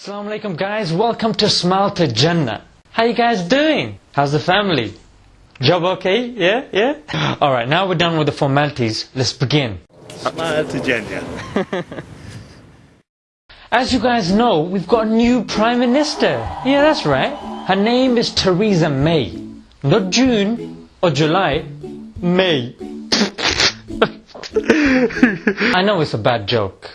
Assalamu alaikum guys, welcome to Smile to Jannah. How you guys doing? How's the family? Job okay? Yeah? Yeah? Alright, now we're done with the formalities. Let's begin. Smile to Jannah. As you guys know, we've got a new Prime Minister. Yeah, that's right. Her name is Theresa May. Not June or July, May. I know it's a bad joke.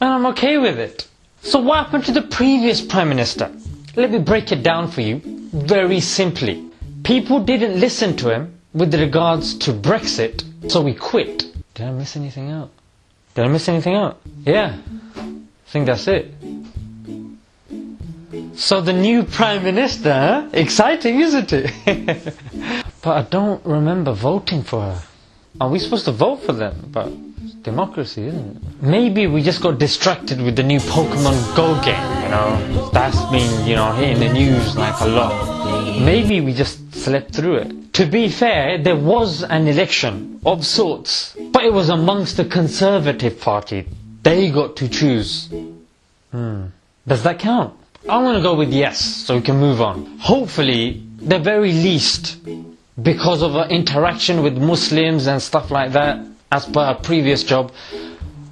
And I'm okay with it. So what happened to the previous Prime Minister? Let me break it down for you very simply. People didn't listen to him with regards to Brexit, so he quit. Did I miss anything out? Did I miss anything out? Yeah. I think that's it. So the new Prime Minister, huh? Exciting, isn't it? but I don't remember voting for her. Are we supposed to vote for them? But democracy, isn't it? Maybe we just got distracted with the new Pokemon Go game, you know? That's been, you know, hitting the news like a lot. Maybe we just slept through it. To be fair, there was an election of sorts, but it was amongst the Conservative Party. They got to choose. Hmm. Does that count? I'm gonna go with yes, so we can move on. Hopefully, the very least, because of her interaction with Muslims and stuff like that, as per her previous job,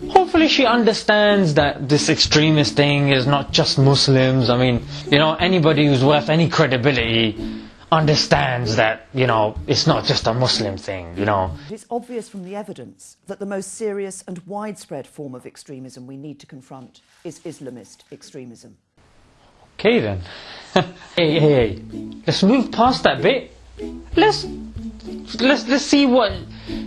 hopefully she understands that this extremist thing is not just Muslims. I mean, you know, anybody who's worth any credibility understands that, you know, it's not just a Muslim thing, you know. It's obvious from the evidence that the most serious and widespread form of extremism we need to confront is Islamist extremism. Okay then. hey, hey, hey. Let's move past that bit. Let's let's let's see what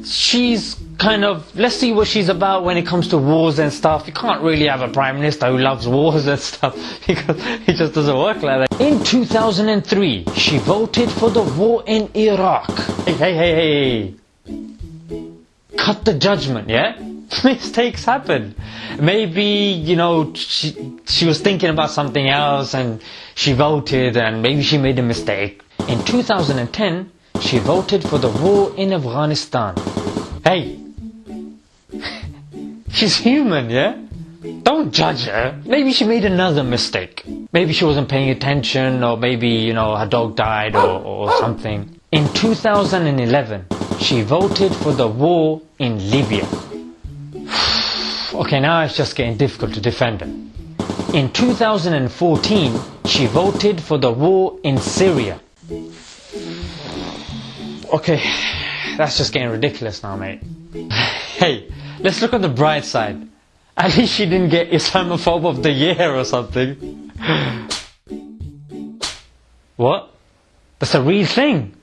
she's kind of let's see what she's about when it comes to wars and stuff. You can't really have a prime minister who loves wars and stuff because it just doesn't work like that. In 2003, she voted for the war in Iraq. Hey, hey, hey, hey. Cut the judgment, yeah? Mistakes happen. Maybe, you know, she, she was thinking about something else and she voted and maybe she made a mistake. In 2010, she voted for the war in Afghanistan. Hey, she's human, yeah? Don't judge her. Maybe she made another mistake. Maybe she wasn't paying attention or maybe, you know, her dog died or, or something. In 2011, she voted for the war in Libya. okay, now it's just getting difficult to defend her. In 2014, she voted for the war in Syria. Okay, that's just getting ridiculous now, mate. hey, let's look on the bright side. At least she didn't get Islamophobe of the year or something. what? That's a real thing.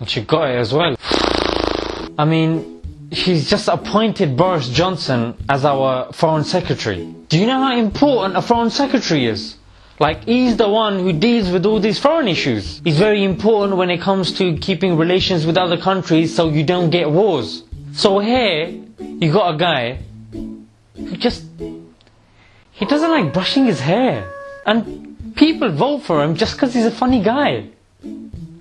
And she got it as well. I mean, she's just appointed Boris Johnson as our foreign secretary. Do you know how important a foreign secretary is? Like, he's the one who deals with all these foreign issues. He's very important when it comes to keeping relations with other countries so you don't get wars. So here, you got a guy who just, he doesn't like brushing his hair. And people vote for him just because he's a funny guy.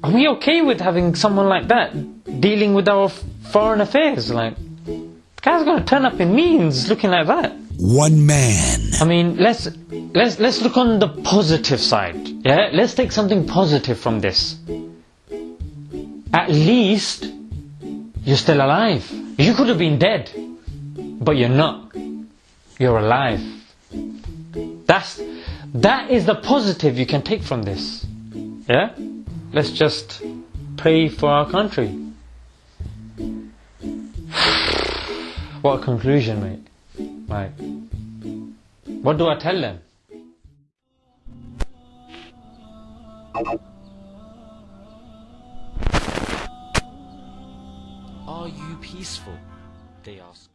Are we okay with having someone like that dealing with our foreign affairs? Like, the guy's gonna turn up in means looking like that. One man. I mean, let's let's let's look on the positive side. Yeah, let's take something positive from this. At least you're still alive. You could have been dead, but you're not. You're alive. That's that is the positive you can take from this. Yeah? Let's just pray for our country. what a conclusion, mate. Like, what do I tell them? Peaceful? They ask.